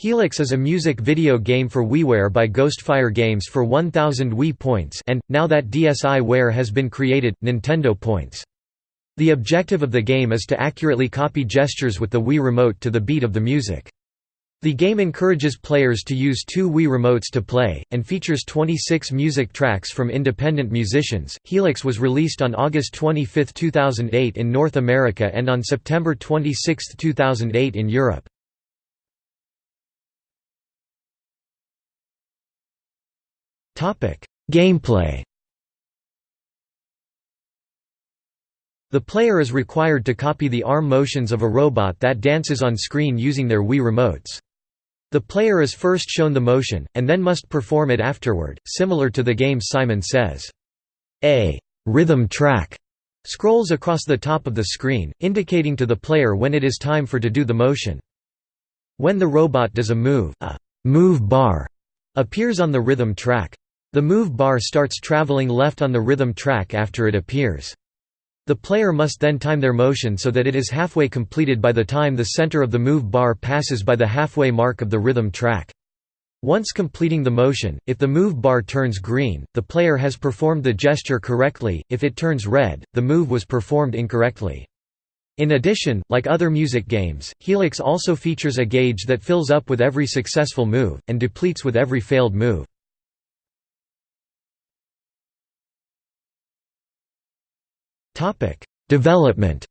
Helix is a music video game for WiiWare by Ghostfire Games for 1000 Wii points and, now that DSiWare has been created, Nintendo points. The objective of the game is to accurately copy gestures with the Wii Remote to the beat of the music. The game encourages players to use two Wii remotes to play, and features 26 music tracks from independent musicians. Helix was released on August 25, 2008 in North America and on September 26, 2008 in Europe. Gameplay The player is required to copy the arm motions of a robot that dances on screen using their Wii remotes. The player is first shown the motion, and then must perform it afterward, similar to the game Simon Says. A rhythm track scrolls across the top of the screen, indicating to the player when it is time for to do the motion. When the robot does a move, a move bar appears on the rhythm track. The move bar starts traveling left on the rhythm track after it appears. The player must then time their motion so that it is halfway completed by the time the center of the move bar passes by the halfway mark of the rhythm track. Once completing the motion, if the move bar turns green, the player has performed the gesture correctly, if it turns red, the move was performed incorrectly. In addition, like other music games, Helix also features a gauge that fills up with every successful move, and depletes with every failed move. Development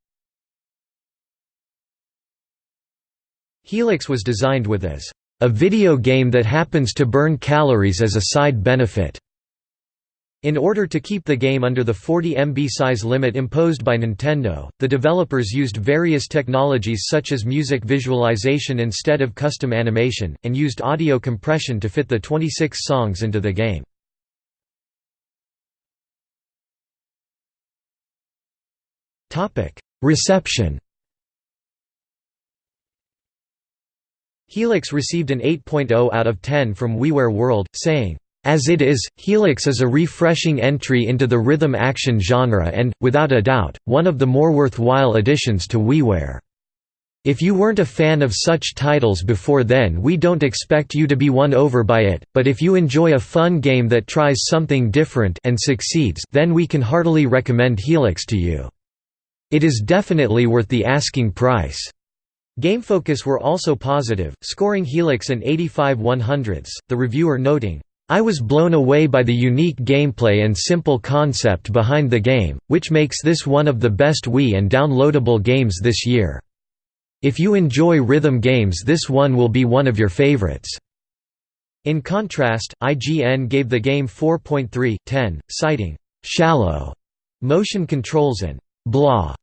Helix was designed with as a video game that happens to burn calories as a side benefit. In order to keep the game under the 40 MB size limit imposed by Nintendo, the developers used various technologies such as music visualization instead of custom animation, and used audio compression to fit the 26 songs into the game. Reception Helix received an 8.0 out of 10 from WiiWare World, saying, "...as it is, Helix is a refreshing entry into the rhythm action genre and, without a doubt, one of the more worthwhile additions to WiiWare. If you weren't a fan of such titles before then we don't expect you to be won over by it, but if you enjoy a fun game that tries something different and succeeds then we can heartily recommend Helix to you." It is definitely worth the asking price. GameFocus were also positive, scoring Helix an 85 100ths, the reviewer noting, I was blown away by the unique gameplay and simple concept behind the game, which makes this one of the best Wii and downloadable games this year. If you enjoy rhythm games this one will be one of your favorites." In contrast, IGN gave the game 4.3/10, citing, "...shallow," motion controls and blah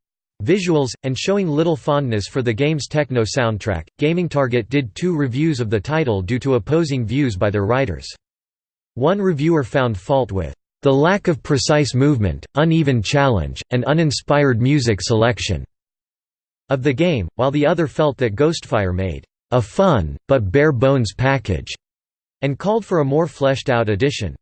visuals, and showing little fondness for the game's techno soundtrack. GamingTarget did two reviews of the title due to opposing views by their writers. One reviewer found fault with the lack of precise movement, uneven challenge, and uninspired music selection of the game, while the other felt that Ghostfire made a fun, but bare-bones package, and called for a more fleshed-out edition.